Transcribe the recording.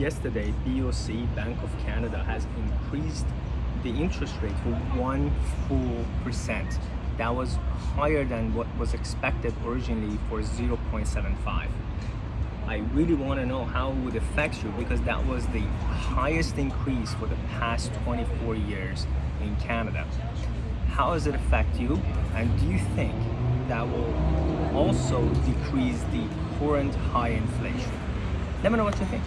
yesterday, BOC, Bank of Canada, has increased the interest rate for one full percent. That was higher than what was expected originally for 0.75. I really want to know how it would affect you because that was the highest increase for the past 24 years in Canada. How does it affect you? And do you think that will also decrease the current high inflation? Let me know what you think.